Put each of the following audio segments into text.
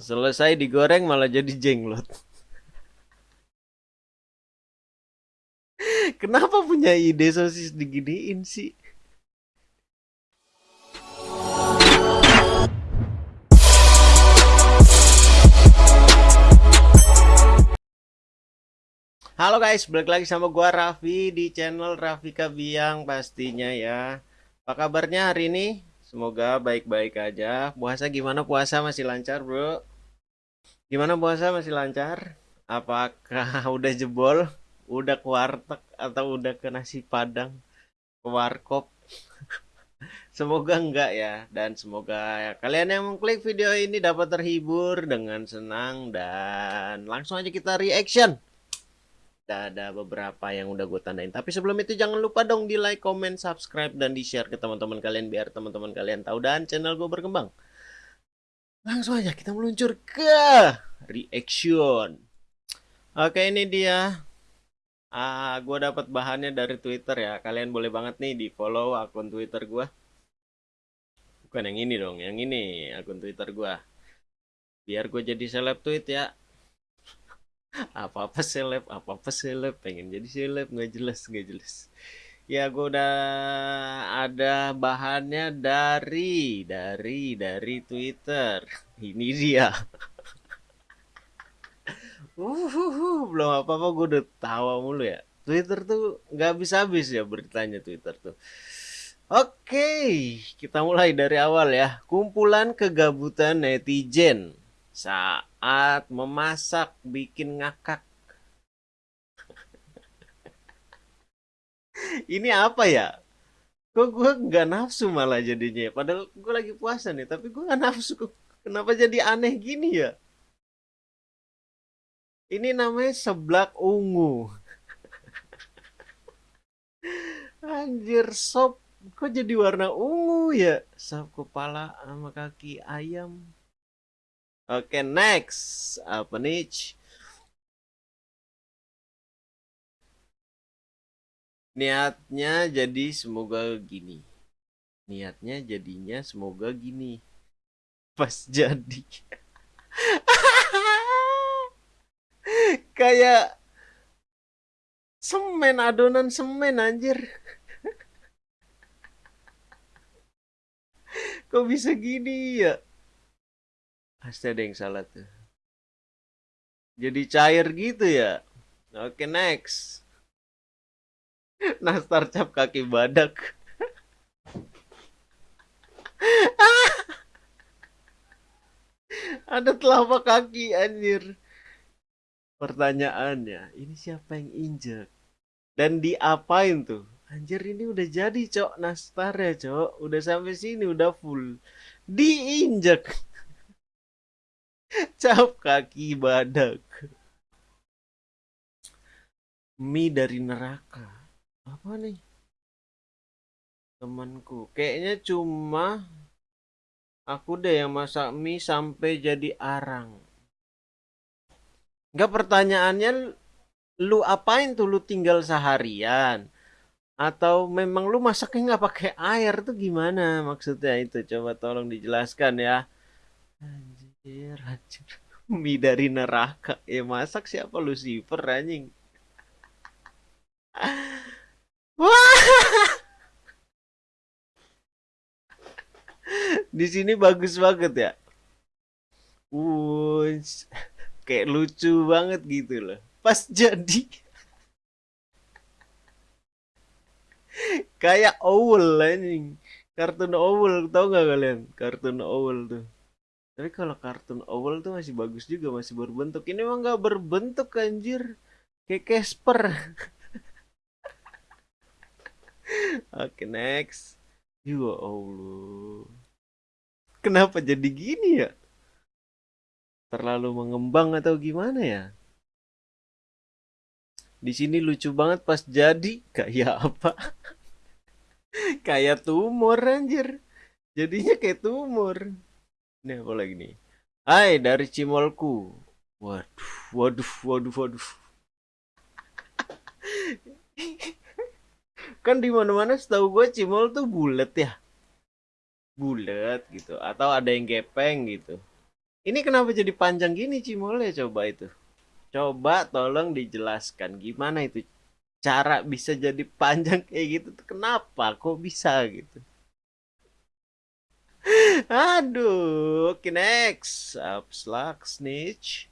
Selesai digoreng malah jadi jenglot. Kenapa punya ide sosis diginiin sih? Halo guys, balik lagi sama gua Raffi di channel Raffi Kabiang pastinya ya. Apa kabarnya hari ini? Semoga baik-baik aja. Puasa gimana? Puasa masih lancar, Bro? Gimana puasa masih lancar? Apakah udah jebol? Udah ke warteg atau udah ke nasi padang? Ke warkop? Semoga enggak ya dan semoga kalian yang mengklik video ini dapat terhibur dengan senang dan langsung aja kita reaction ada beberapa yang udah gue tandain. Tapi sebelum itu jangan lupa dong di like, comment, subscribe, dan di share ke teman-teman kalian biar teman-teman kalian tahu dan channel gue berkembang. Langsung aja kita meluncur ke reaction. Oke ini dia. Ah, gue dapat bahannya dari Twitter ya. Kalian boleh banget nih di follow akun Twitter gue. Bukan yang ini dong, yang ini akun Twitter gue. Biar gue jadi seleb tweet ya apa-apa seleb apa-apa seleb pengen jadi seleb nggak jelas nggak jelas ya gue udah ada bahannya dari dari dari Twitter. Ini dia. Uh, belum apa-apa gue udah tawa mulu ya. Twitter tuh nggak habis-habis ya beritanya Twitter tuh. Oke, kita mulai dari awal ya. Kumpulan kegabutan netizen. Saat memasak bikin ngakak. Ini apa ya? Kok gue nggak nafsu malah jadinya. Padahal gue lagi puasa nih, tapi gue nggak nafsu. Kenapa jadi aneh gini ya? Ini namanya seblak ungu. Anjir sop kok jadi warna ungu ya? Sop kepala sama kaki ayam. Oke, next. Apa nih? Niatnya jadi semoga gini. Niatnya jadinya semoga gini. Pas jadi. Kayak semen adonan semen anjir. Kok bisa gini ya? Pasti ada yang salah tuh. Jadi cair gitu ya. Oke, next. Nastar cap kaki badak. ada telapak kaki anjir. Pertanyaannya, ini siapa yang injek? Dan diapain tuh? Anjir ini udah jadi cok nastar ya cok. Udah sampai sini udah full. Diinjek cap kaki badak mie dari neraka apa nih? Temanku. Kayaknya cuma aku deh yang masak mie sampai jadi arang. Enggak pertanyaannya lu apain tuh lu tinggal seharian? Atau memang lu masaknya nggak pakai air? Tuh gimana maksudnya itu? Coba tolong dijelaskan ya. Anjir, anjir. Mie dari neraka. Ya masak siapa Lucifer anjing. Di sini bagus banget ya. Uh, kayak lucu banget gitu loh. Pas jadi. kayak owl anjing. Kartun owl tau gak kalian? Kartun owl tuh. Tapi kalau kartun owl tuh masih bagus juga, masih berbentuk. Ini emang gak berbentuk anjir. Kayak Casper. Oke, next. Ya Allah. Kenapa jadi gini ya? Terlalu mengembang atau gimana ya? Di sini lucu banget pas jadi kayak apa? kayak tumor anjir. Jadinya kayak tumor. Ini apa lagi nih? Hai dari Cimolku. Waduh, waduh, waduh, waduh. kan di mana-mana setahu gue Cimol tuh bulat ya. Bulat gitu atau ada yang gepeng gitu. Ini kenapa jadi panjang gini Cimole coba itu? Coba tolong dijelaskan gimana itu cara bisa jadi panjang kayak gitu kenapa? Kok bisa gitu? Aduh, oke next. Upslug, snitch.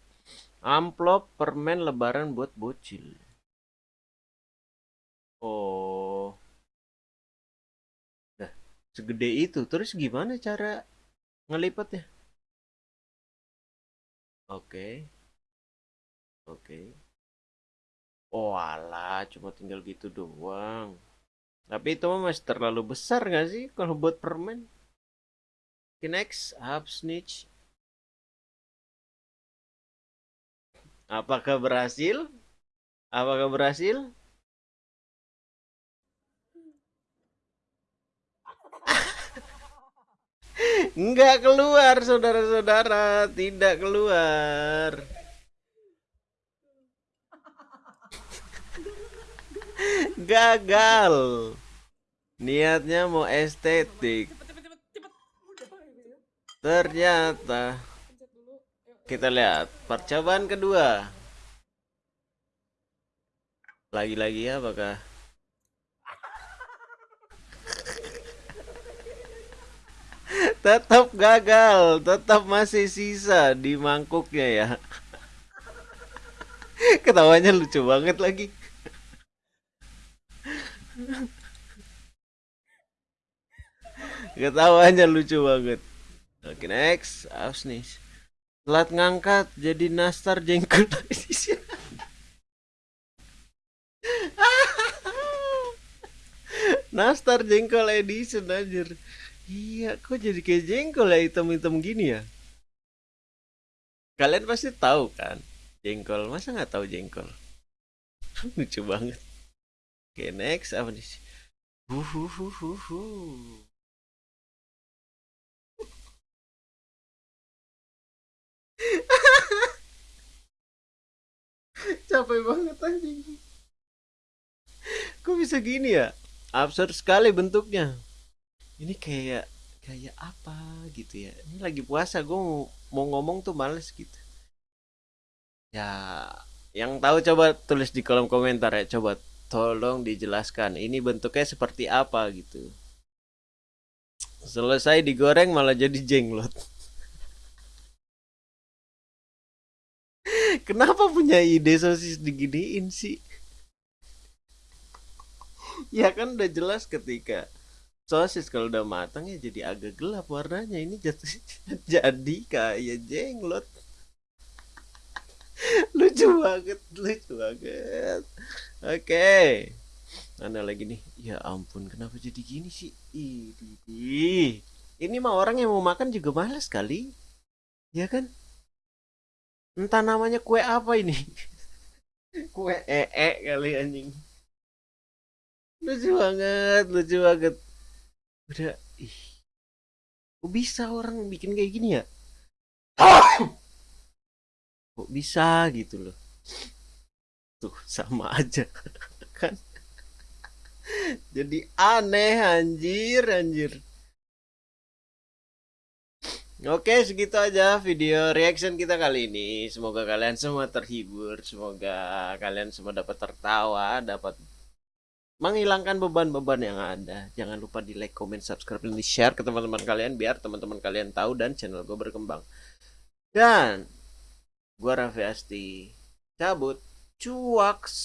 Amplop permen lebaran buat bocil. Oh. Segede itu. Terus gimana cara ngelipatnya? Oke. Oke. Oh alah, cuma tinggal gitu doang. Tapi itu masih terlalu besar gak sih kalau buat permen? Okay, next, up snitch. Apakah berhasil? Apakah berhasil? Enggak keluar, saudara-saudara. Tidak keluar. Gagal. Niatnya mau estetik. Ternyata kita lihat percobaan kedua. Lagi-lagi apakah tetap gagal, tetap masih sisa di mangkuknya ya. Ketawanya lucu banget lagi. Ketawanya lucu banget. Oke next, awas nih. Telat ngangkat jadi nastar jengkol nastar jengkol edition anjir. Iya, kok jadi kayak jengkol ya hitam-hitam gini ya? Kalian pasti tahu kan? Jengkol, masa nggak tahu jengkol? Lucu banget. Oke, next apa nih? Huhuhuhuhu. Capek banget anjing. Kok bisa gini ya? Absurd sekali bentuknya ini kayak kayak apa gitu ya? Ini lagi puasa gue mau, mau ngomong tuh males gitu. Ya yang tahu coba tulis di kolom komentar ya. Coba tolong dijelaskan ini bentuknya seperti apa gitu. Selesai digoreng malah jadi jenglot. Kenapa punya ide sosis diginiin sih? Ya kan udah jelas ketika sosis kalau udah matang ya jadi agak gelap warnanya. Ini jatuh jadi kayak jenglot. Lucu banget lucu banget. Oke. Okay. mana lagi nih? Ya ampun kenapa jadi gini sih? Ih, ini mah orang yang mau makan juga malas kali. Ya kan? Entah namanya kue apa ini. Kue ee -e kali anjing. Lucu banget lucu banget udah ih. Kok bisa orang bikin kayak gini ya? Kok bisa gitu loh? Tuh sama aja kan? Jadi aneh anjir anjir. Oke segitu aja video reaction kita kali ini. Semoga kalian semua terhibur Semoga kalian semua dapat tertawa Dapat menghilangkan beban-beban yang ada. Jangan lupa di like, comment, subscribe, dan di share ke teman-teman kalian biar teman-teman kalian tahu dan channel gue berkembang. Dan gue Raffi Asti cabut cuaks.